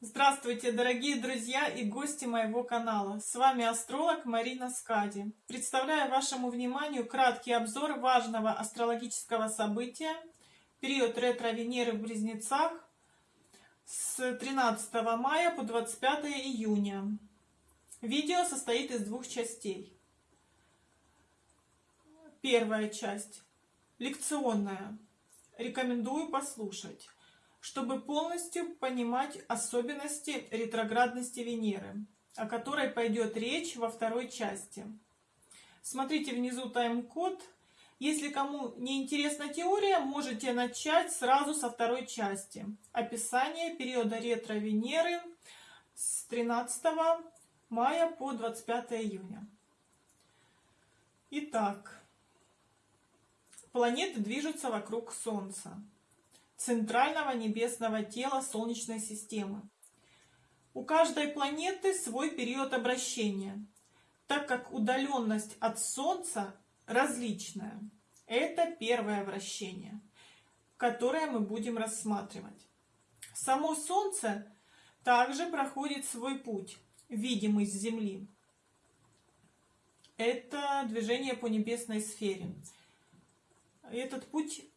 Здравствуйте, дорогие друзья и гости моего канала. С вами астролог Марина Скади. Представляю вашему вниманию краткий обзор важного астрологического события, период ретро-Венеры в Близнецах с 13 мая по 25 июня. Видео состоит из двух частей. Первая часть лекционная. Рекомендую послушать чтобы полностью понимать особенности ретроградности Венеры, о которой пойдет речь во второй части. Смотрите внизу тайм-код. Если кому не интересна теория, можете начать сразу со второй части. Описание периода ретро-Венеры с 13 мая по 25 июня. Итак, планеты движутся вокруг Солнца центрального небесного тела Солнечной системы. У каждой планеты свой период обращения, так как удаленность от Солнца различная. Это первое вращение, которое мы будем рассматривать. Само Солнце также проходит свой путь, видимый с Земли. Это движение по небесной сфере. Этот путь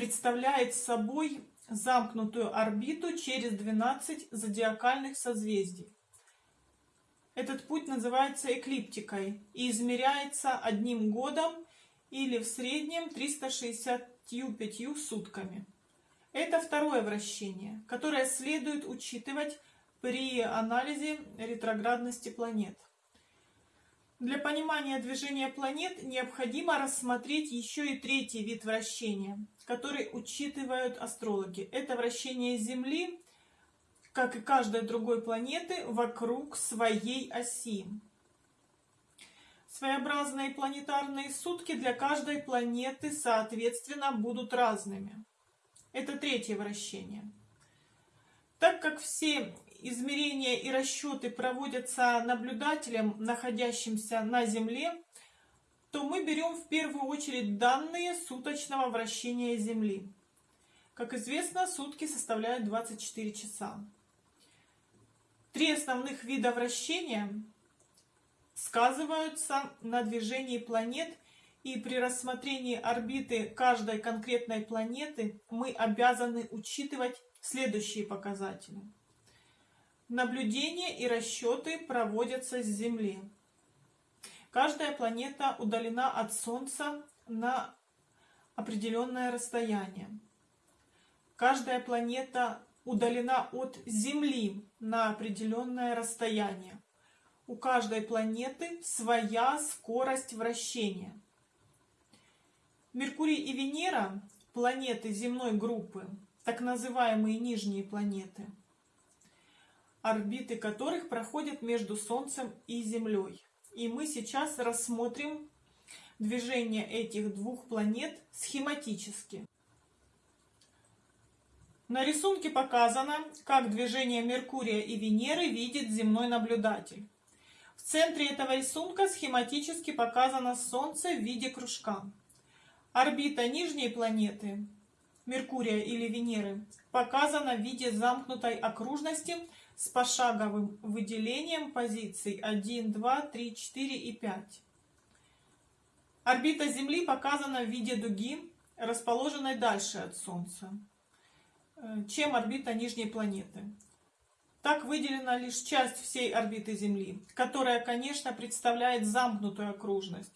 представляет собой замкнутую орбиту через 12 зодиакальных созвездий. Этот путь называется эклиптикой и измеряется одним годом или в среднем 365 сутками. Это второе вращение, которое следует учитывать при анализе ретроградности планет. Для понимания движения планет необходимо рассмотреть еще и третий вид вращения, который учитывают астрологи. Это вращение Земли, как и каждой другой планеты, вокруг своей оси. Своеобразные планетарные сутки для каждой планеты, соответственно, будут разными. Это третье вращение. Так как все измерения и расчеты проводятся наблюдателем, находящимся на Земле, то мы берем в первую очередь данные суточного вращения Земли. Как известно, сутки составляют 24 часа. Три основных вида вращения сказываются на движении планет, и при рассмотрении орбиты каждой конкретной планеты мы обязаны учитывать следующие показатели. Наблюдения и расчеты проводятся с Земли. Каждая планета удалена от Солнца на определенное расстояние. Каждая планета удалена от Земли на определенное расстояние. У каждой планеты своя скорость вращения. Меркурий и Венера, планеты земной группы, так называемые нижние планеты – орбиты которых проходят между Солнцем и Землей. И мы сейчас рассмотрим движение этих двух планет схематически. На рисунке показано, как движение Меркурия и Венеры видит земной наблюдатель. В центре этого рисунка схематически показано Солнце в виде кружка. Орбита нижней планеты, Меркурия или Венеры, показана в виде замкнутой окружности – с пошаговым выделением позиций 1, 2, 3, 4 и 5. Орбита Земли показана в виде дуги, расположенной дальше от Солнца, э, чем орбита нижней планеты. Так выделена лишь часть всей орбиты Земли, которая, конечно, представляет замкнутую окружность.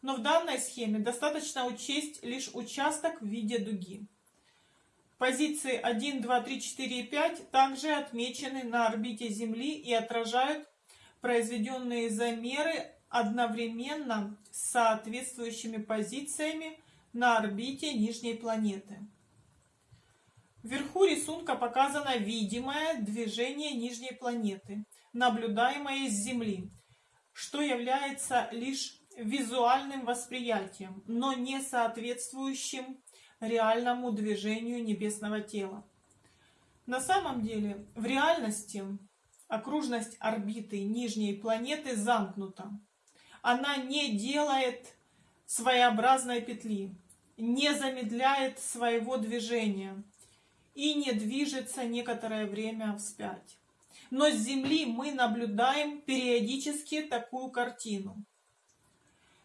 Но в данной схеме достаточно учесть лишь участок в виде дуги. Позиции 1, 2, 3, 4 и 5 также отмечены на орбите Земли и отражают произведенные замеры одновременно с соответствующими позициями на орбите нижней планеты. Вверху рисунка показано видимое движение нижней планеты, наблюдаемое с Земли, что является лишь визуальным восприятием, но не соответствующим реальному движению небесного тела. На самом деле, в реальности окружность орбиты нижней планеты замкнута. Она не делает своеобразной петли, не замедляет своего движения и не движется некоторое время вспять. Но с Земли мы наблюдаем периодически такую картину.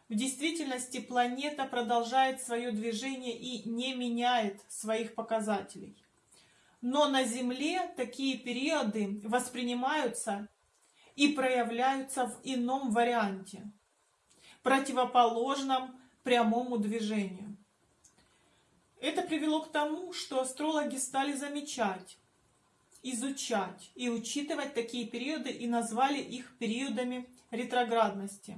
В действительности планета продолжает свое движение и не меняет своих показателей. Но на Земле такие периоды воспринимаются и проявляются в ином варианте, противоположном прямому движению. Это привело к тому, что астрологи стали замечать, изучать и учитывать такие периоды и назвали их периодами ретроградности.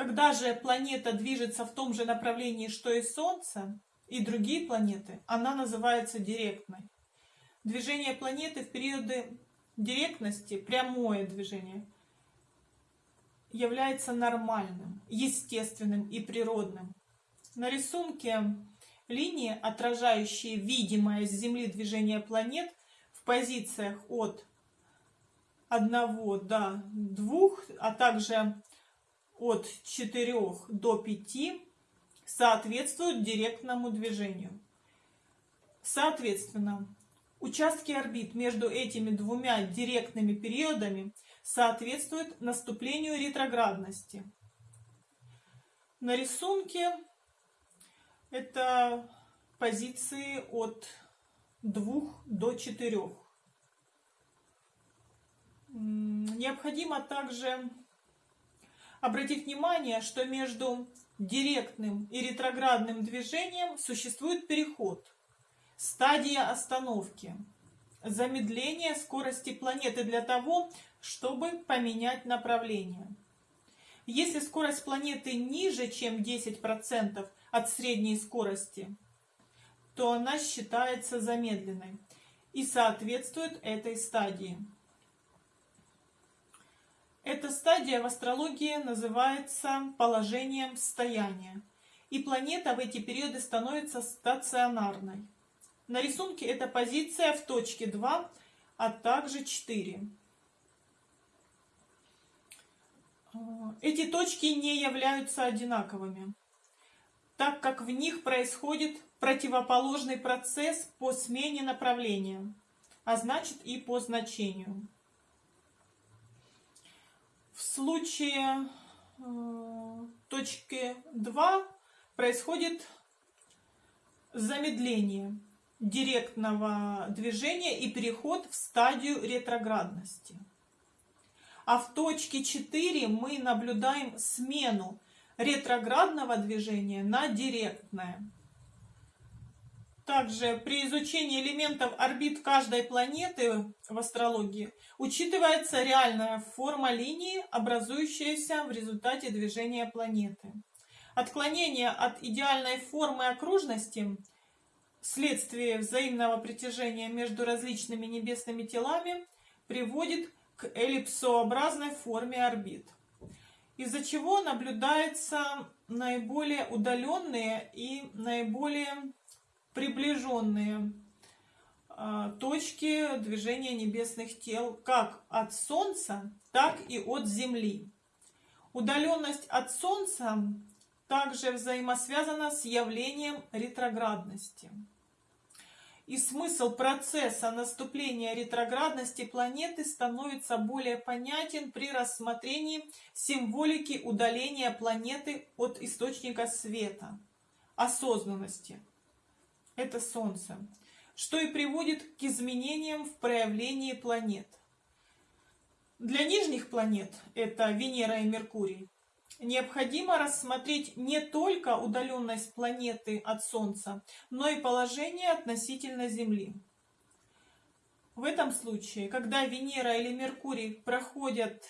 Когда же планета движется в том же направлении, что и Солнце и другие планеты, она называется директной. Движение планеты в периоды директности, прямое движение, является нормальным, естественным и природным. На рисунке линии, отражающие видимое с Земли движение планет в позициях от 1 до 2, а также от 4 до 5, соответствуют директному движению. Соответственно, участки орбит между этими двумя директными периодами соответствуют наступлению ретроградности. На рисунке это позиции от 2 до 4. Необходимо также обратить внимание, что между директным и ретроградным движением существует переход, стадия остановки, замедление скорости планеты для того, чтобы поменять направление. Если скорость планеты ниже, чем 10%, от средней скорости, то она считается замедленной и соответствует этой стадии. Эта стадия в астрологии называется положением стояния, и планета в эти периоды становится стационарной. На рисунке эта позиция в точке 2, а также 4. Эти точки не являются одинаковыми так как в них происходит противоположный процесс по смене направления, а значит и по значению. В случае э, точки 2 происходит замедление директного движения и переход в стадию ретроградности. А в точке 4 мы наблюдаем смену ретроградного движения на директное. Также при изучении элементов орбит каждой планеты в астрологии учитывается реальная форма линии, образующаяся в результате движения планеты. Отклонение от идеальной формы окружности вследствие взаимного притяжения между различными небесными телами приводит к эллипсообразной форме орбит из-за чего наблюдаются наиболее удаленные и наиболее приближенные а, точки движения небесных тел как от Солнца, так и от Земли. Удаленность от Солнца также взаимосвязана с явлением ретроградности и смысл процесса наступления ретроградности планеты становится более понятен при рассмотрении символики удаления планеты от источника света, осознанности. Это Солнце, что и приводит к изменениям в проявлении планет. Для нижних планет, это Венера и Меркурий, необходимо рассмотреть не только удаленность планеты от Солнца, но и положение относительно Земли. В этом случае, когда Венера или Меркурий проходят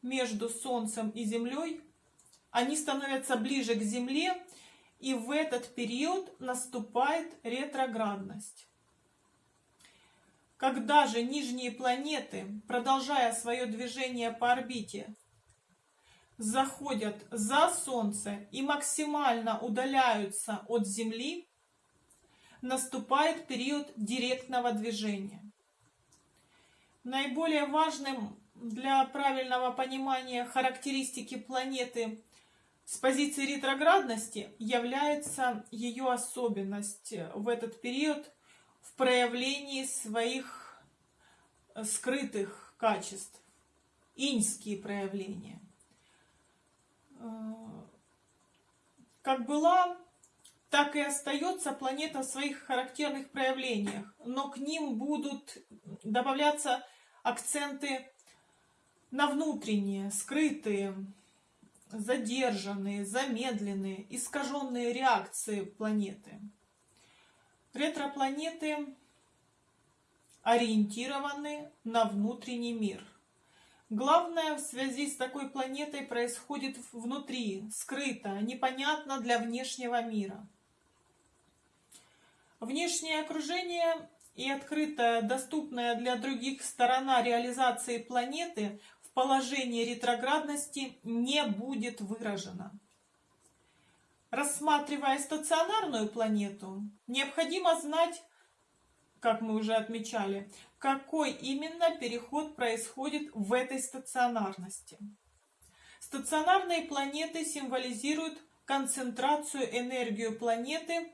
между Солнцем и Землей, они становятся ближе к Земле, и в этот период наступает ретроградность. Когда же нижние планеты, продолжая свое движение по орбите, заходят за Солнце и максимально удаляются от Земли, наступает период директного движения. Наиболее важным для правильного понимания характеристики планеты С позиции ретроградности является ее особенность в этот период в проявлении своих скрытых качеств, иньские проявления. Э, как была, так и остается планета в своих характерных проявлениях, но к ним будут добавляться акценты на внутренние, скрытые, задержанные, замедленные, искаженные реакции планеты. Ретропланеты ориентированы на внутренний мир. Главное в связи с такой планетой происходит внутри, скрыто, непонятно для внешнего мира. Внешнее окружение и открытая, доступная для других сторона реализации планеты положение ретроградности не будет выражено. Рассматривая стационарную планету, необходимо знать, как мы уже отмечали, какой именно переход происходит в этой стационарности. Стационарные планеты символизируют концентрацию энергию планеты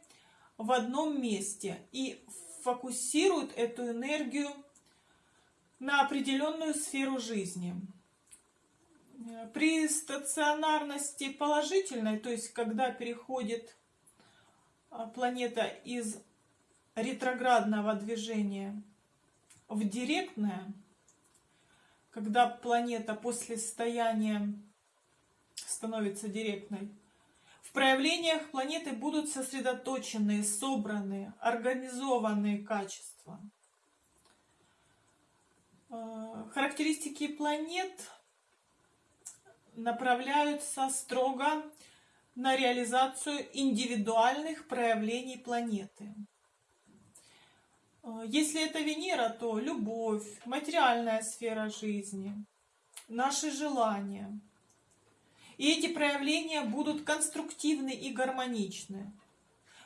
в одном месте и фокусируют эту энергию на определенную сферу жизни. При стационарности положительной, то есть когда переходит а, планета из ретроградного движения в директное, когда планета после состояния становится директной, в проявлениях планеты будут сосредоточенные, собранные, организованные качества – Э, характеристики планет направляются строго на реализацию индивидуальных проявлений планеты. Э, если это Венера, то любовь, материальная сфера жизни, наши желания. И эти проявления будут конструктивны и гармоничны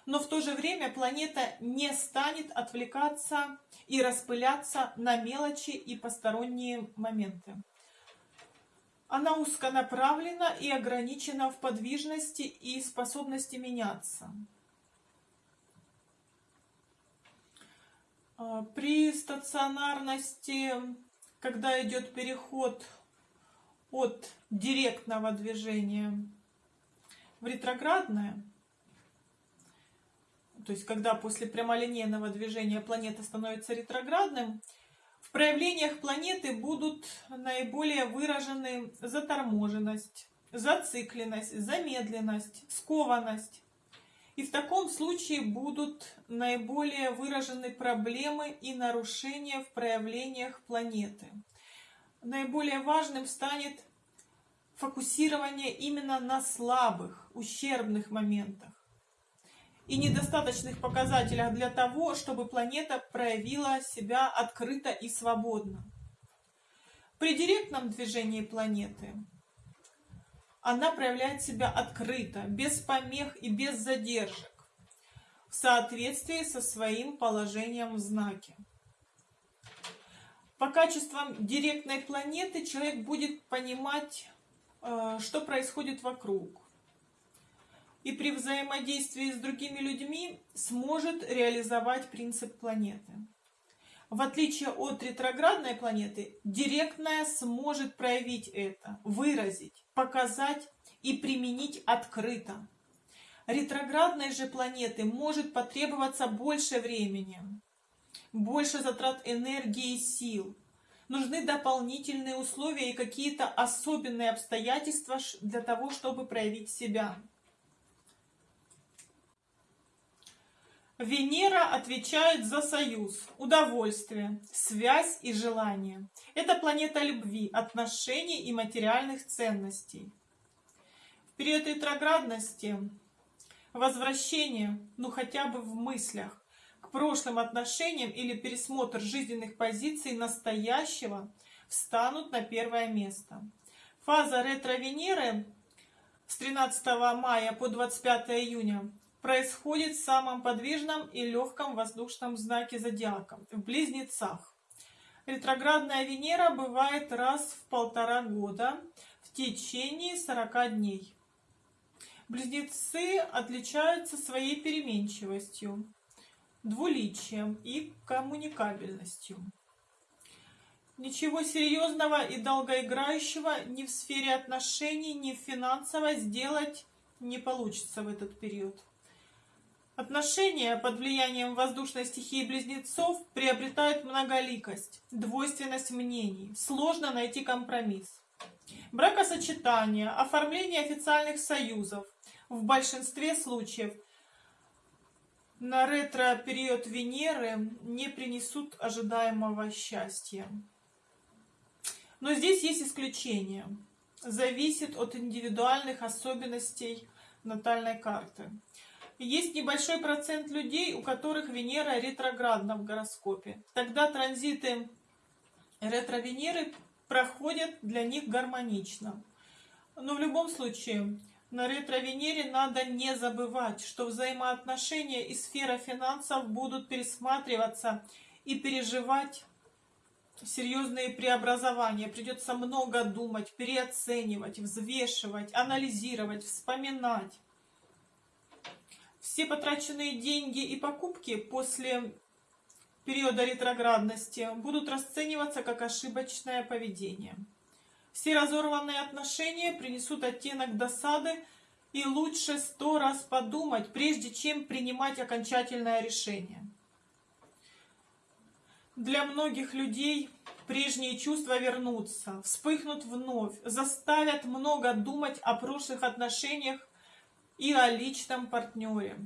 но в то же время планета не станет отвлекаться и распыляться на мелочи и посторонние моменты. Она узконаправлена и ограничена в подвижности и способности меняться. А, при стационарности, когда идет переход от директного движения в ретроградное, то есть когда после прямолинейного движения планета становится ретроградным, в проявлениях планеты будут наиболее выражены заторможенность, зацикленность, замедленность, скованность. И в таком случае будут наиболее выражены проблемы и нарушения в проявлениях планеты. Наиболее важным станет фокусирование именно на слабых, ущербных моментах и недостаточных показателях для того, чтобы планета проявила себя открыто и свободно. При директном движении планеты она проявляет себя открыто, без помех и без задержек, в соответствии со своим положением в знаке. По качествам директной планеты человек будет понимать, э, что происходит вокруг и при взаимодействии с другими людьми сможет реализовать принцип планеты. В отличие от ретроградной планеты, директная сможет проявить это, выразить, показать и применить открыто. Ретроградной же планеты может потребоваться больше времени, больше затрат энергии и сил. Нужны дополнительные условия и какие-то особенные обстоятельства для того, чтобы проявить себя. Венера отвечает за союз, удовольствие, связь и желание. Это планета любви, отношений и материальных ценностей. В период ретроградности возвращение, ну хотя бы в мыслях, к прошлым отношениям или пересмотр жизненных позиций настоящего встанут на первое место. Фаза ретро-Венеры с 13 мая по 25 июня происходит в самом подвижном и легком воздушном знаке зодиака, в Близнецах. Ретроградная Венера бывает раз в полтора года в течение 40 дней. Близнецы отличаются своей переменчивостью, двуличием и коммуникабельностью. Ничего серьезного и долгоиграющего ни в сфере отношений, ни в финансовой сделать не получится в этот период. Отношения под влиянием воздушной стихии близнецов приобретают многоликость, двойственность мнений, сложно найти компромисс. Бракосочетание, оформление официальных союзов в большинстве случаев на ретро-период Венеры не принесут ожидаемого счастья. Но здесь есть исключение. Зависит от индивидуальных особенностей натальной карты. Есть небольшой процент людей, у которых Венера ретроградна в гороскопе. Тогда транзиты ретро-Венеры проходят для них гармонично. Но в любом случае, на ретро-Венере надо не забывать, что взаимоотношения и сфера финансов будут пересматриваться и переживать серьезные преобразования. Придется много думать, переоценивать, взвешивать, анализировать, вспоминать. Все потраченные деньги и покупки после периода ретроградности будут расцениваться как ошибочное поведение. Все разорванные отношения принесут оттенок досады, и лучше сто раз подумать, прежде чем принимать окончательное решение. Для многих людей прежние чувства вернутся, вспыхнут вновь, заставят много думать о прошлых отношениях и о личном партнере.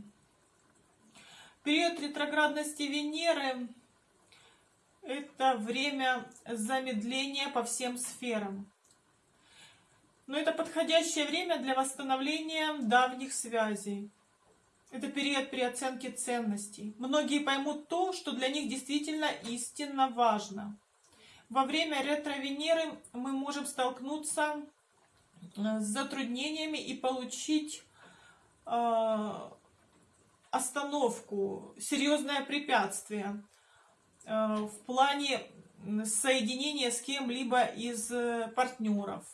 Период ретроградности Венеры – это время замедления по всем сферам. Но это подходящее время для восстановления давних связей. Это период переоценки ценностей. Многие поймут то, что для них действительно истинно важно. Во время ретро-Венеры мы можем столкнуться э, с затруднениями и получить остановку, серьезное препятствие э, в плане соединения с кем-либо из партнеров.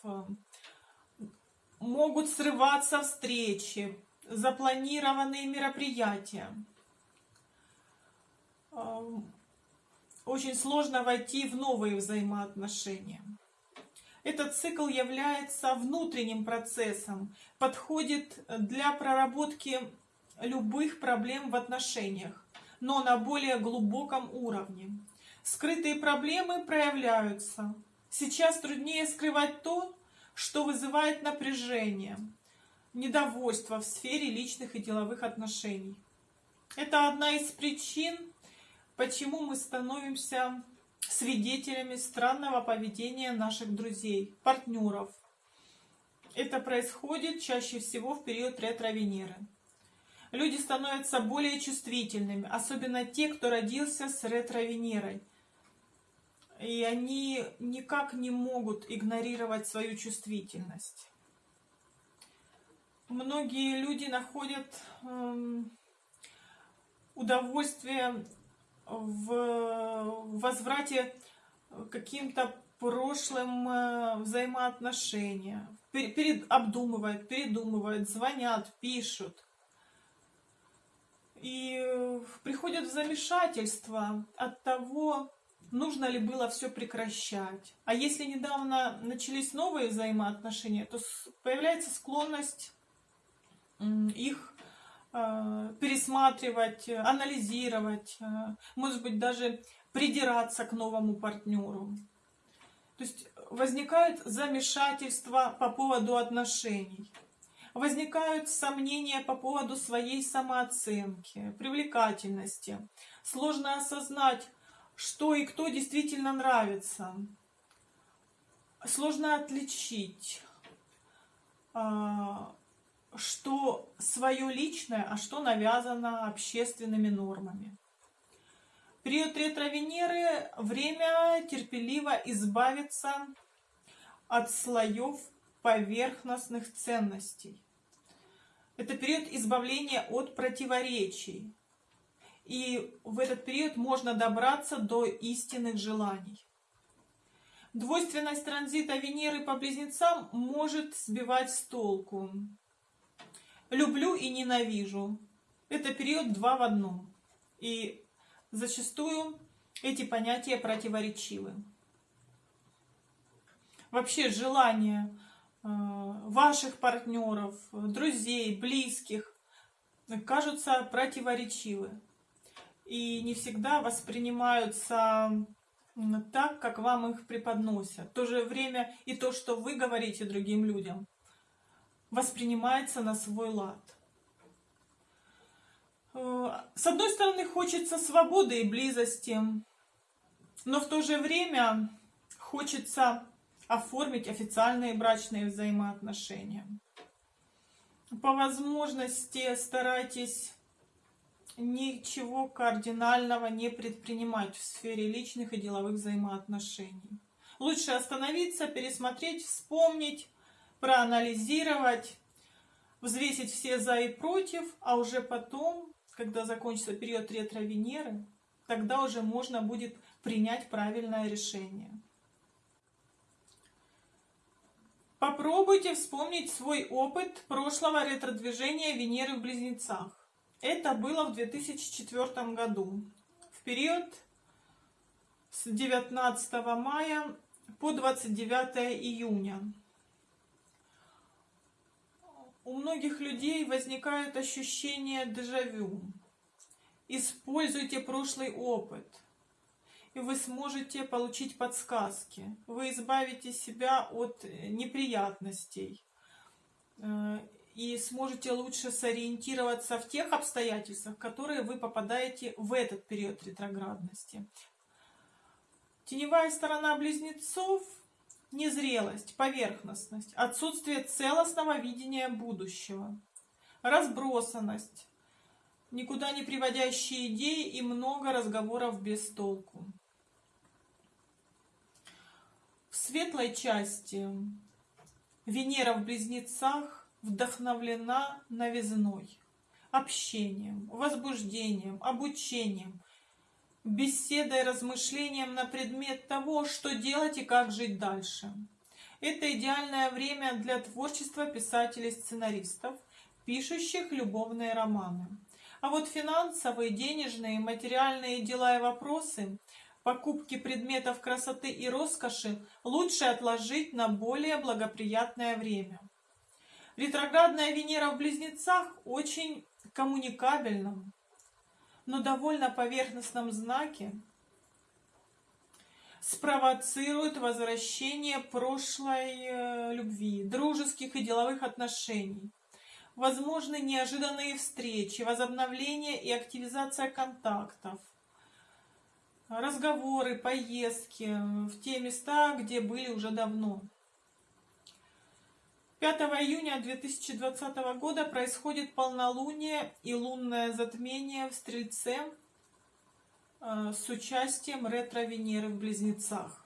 Могут срываться встречи, запланированные мероприятия. Очень сложно войти в новые взаимоотношения. Этот цикл является внутренним процессом, подходит для проработки любых проблем в отношениях, но на более глубоком уровне. Скрытые проблемы проявляются. Сейчас труднее скрывать то, что вызывает напряжение – недовольство в сфере личных и деловых отношений. Это одна из причин, почему мы становимся свидетелями странного поведения наших друзей, партнеров. Это происходит чаще всего в период ретро-Венеры. Люди становятся более чувствительными, особенно те, кто родился с ретро-Венерой. И они никак не могут игнорировать свою чувствительность многие люди находят эм, удовольствие в возврате каким-то прошлым э, взаимоотношениям. Перед, обдумывают, передумывают, звонят, пишут. И приходят в замешательство от того, нужно ли было все прекращать. А если недавно начались новые взаимоотношения, то появляется склонность их э, пересматривать, анализировать, э, может быть, даже придираться к новому партнеру. То есть возникает замешательство по поводу отношений. Возникают сомнения по поводу своей самооценки, привлекательности. Сложно осознать, что и кто действительно нравится. Сложно отличить а, что свое личное, а что навязано общественными нормами. Период ретро-Венеры – время терпеливо избавиться от слоев поверхностных ценностей. Это период избавления от противоречий. И в этот период можно добраться до истинных желаний. Двойственность транзита Венеры по близнецам может сбивать с толку. Люблю и ненавижу. Это период два в одном. И зачастую эти понятия противоречивы. Вообще желание э, ваших партнеров, друзей, близких кажутся противоречивы и не всегда воспринимаются так, как вам их преподносят. В то же время и то, что вы говорите другим людям, воспринимается на свой лад. Э, с одной стороны, хочется свободы и близости, но в то же время хочется оформить официальные брачные взаимоотношения. По возможности старайтесь ничего кардинального не предпринимать в сфере личных и деловых взаимоотношений. Лучше остановиться, пересмотреть, вспомнить, проанализировать, взвесить все за и против, а уже потом, когда закончится период ретро-Венеры, тогда уже можно будет принять правильное решение. Попробуйте вспомнить свой опыт прошлого ретро-движения Венеры в Близнецах. Это было в 2004 году, в период с 19 мая по 29 июня. У многих людей возникает ощущение дежавю. Используйте прошлый опыт, и вы сможете получить подсказки. Вы избавите себя от неприятностей э, и сможете лучше сориентироваться в тех обстоятельствах, в которые вы попадаете в этот период ретроградности. Теневая сторона близнецов – незрелость, поверхностность, отсутствие целостного видения будущего, разбросанность, никуда не приводящие идеи и много разговоров без толку. В светлой части Венера в близнецах вдохновлена новизной, общением, возбуждением, обучением, беседой, размышлением на предмет того, что делать и как жить дальше. Это идеальное время для творчества писателей-сценаристов, пишущих любовные романы. А вот финансовые, денежные, материальные дела и вопросы, покупки предметов красоты и роскоши лучше отложить на более благоприятное время. Ретроградная Венера в Близнецах очень коммуникабельном, но довольно поверхностном знаке спровоцирует возвращение прошлой э, любви, дружеских и деловых отношений. Возможны неожиданные встречи, возобновление и активизация контактов, разговоры, поездки в те места, где были уже давно. 5 июня 2020 года происходит полнолуние и лунное затмение в Стрельце э, с участием ретро-Венеры в Близнецах.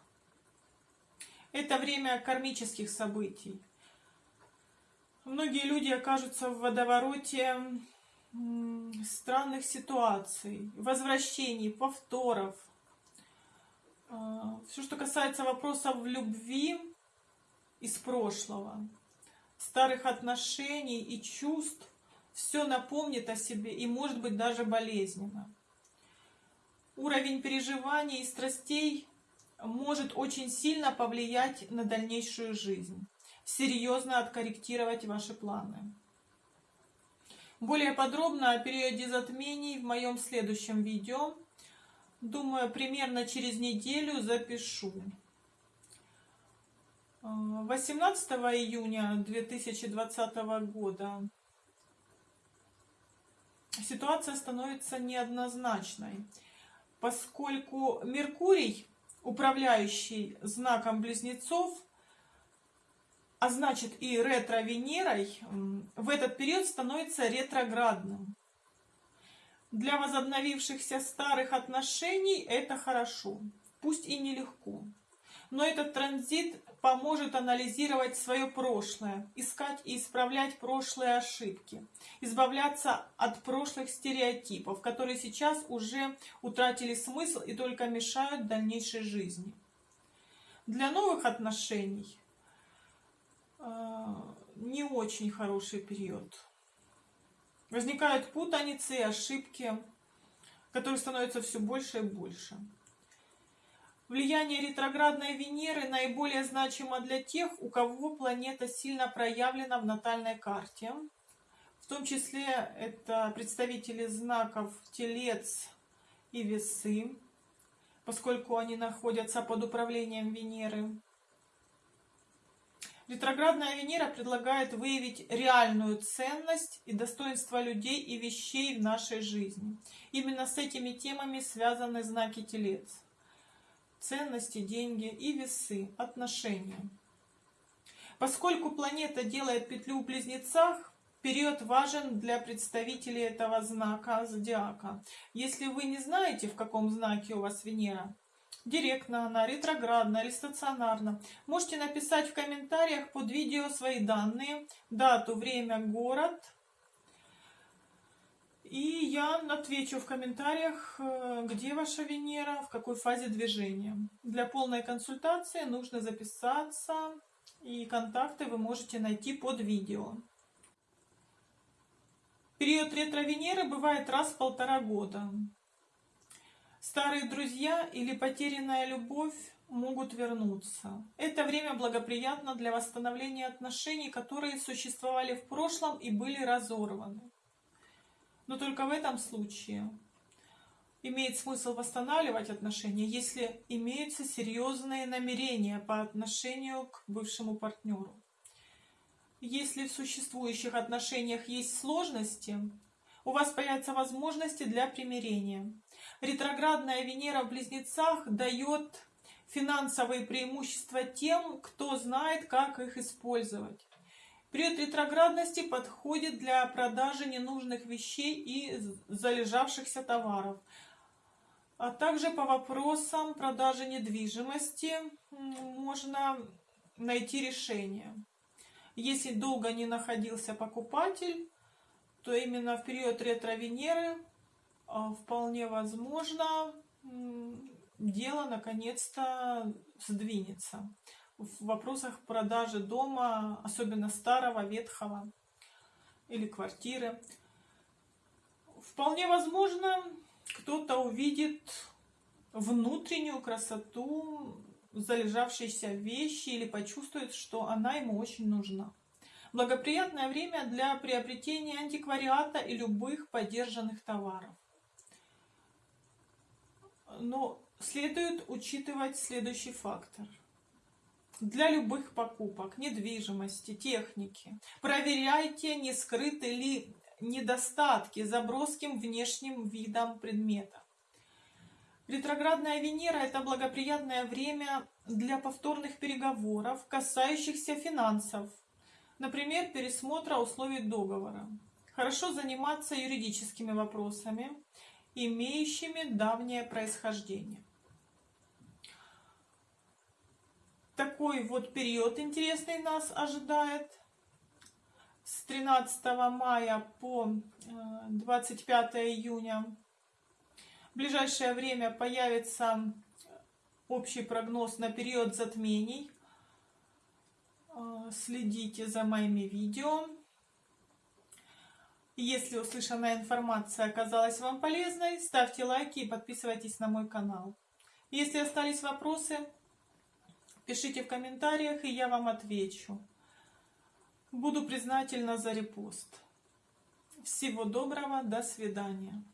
Это время кармических событий. Многие люди окажутся в водовороте странных ситуаций, возвращений, повторов. Э, Все, что касается вопросов любви из прошлого старых отношений и чувств, все напомнит о себе и может быть даже болезненно. Уровень переживаний и страстей может очень сильно повлиять на дальнейшую жизнь, серьезно откорректировать ваши планы. Более подробно о периоде затмений в моем следующем видео. Думаю, примерно через неделю запишу. 18 июня 2020 года ситуация становится неоднозначной, поскольку Меркурий, управляющий знаком Близнецов, а значит и ретро-Венерой, в этот период становится ретроградным. Для возобновившихся старых отношений это хорошо, пусть и нелегко. Но этот транзит поможет анализировать свое прошлое, искать и исправлять прошлые ошибки, избавляться от прошлых стереотипов, которые сейчас уже утратили смысл и только мешают дальнейшей жизни. Для новых отношений э, не очень хороший период. Возникают путаницы и ошибки, которые становятся все больше и больше. Влияние ретроградной Венеры наиболее значимо для тех, у кого планета сильно проявлена в натальной карте. В том числе это представители знаков Телец и Весы, поскольку они находятся под управлением Венеры. Ретроградная Венера предлагает выявить реальную ценность и достоинство людей и вещей в нашей жизни. Именно с этими темами связаны знаки Телец ценности, деньги и весы, отношения. Поскольку планета делает петлю в близнецах, период важен для представителей этого знака зодиака. Если вы не знаете, в каком знаке у вас Венера, директно она, ретроградна или стационарна, можете написать в комментариях под видео свои данные, дату, время, город – и я отвечу в комментариях, э, где ваша Венера, в какой фазе движения. Для полной консультации нужно записаться, и контакты вы можете найти под видео. Период ретро-Венеры бывает раз в полтора года. Старые друзья или потерянная любовь могут вернуться. Это время благоприятно для восстановления отношений, которые существовали в прошлом и были разорваны. Но только в этом случае имеет смысл восстанавливать отношения, если имеются серьезные намерения по отношению к бывшему партнеру. Если в существующих отношениях есть сложности, у вас появятся возможности для примирения. Ретроградная Венера в Близнецах дает финансовые преимущества тем, кто знает, как их использовать. Период ретроградности подходит для продажи ненужных вещей и залежавшихся товаров, а также по вопросам продажи недвижимости можно найти решение. Если долго не находился покупатель, то именно в период ретро-Венеры а, вполне возможно дело наконец-то сдвинется в вопросах продажи дома, особенно старого, ветхого или квартиры. Вполне возможно, кто-то увидит внутреннюю красоту залежавшейся вещи или почувствует, что она ему очень нужна. Благоприятное время для приобретения антиквариата и любых поддержанных товаров. Но следует учитывать следующий фактор – для любых покупок, недвижимости, техники. Проверяйте, не скрыты ли недостатки за броским внешним видом предмета. Ретроградная Венера – это благоприятное время для повторных переговоров, касающихся финансов, например, пересмотра условий договора. Хорошо заниматься юридическими вопросами, имеющими давнее происхождение. Такой вот период интересный нас ожидает. С 13 мая по 25 э, июня. В ближайшее время появится общий прогноз на период затмений. Э, следите за моими видео. Если услышанная информация оказалась вам полезной, ставьте лайки и подписывайтесь на мой канал. Если остались вопросы, Пишите в комментариях, и я вам отвечу. Буду признательна за репост. Всего доброго, до свидания.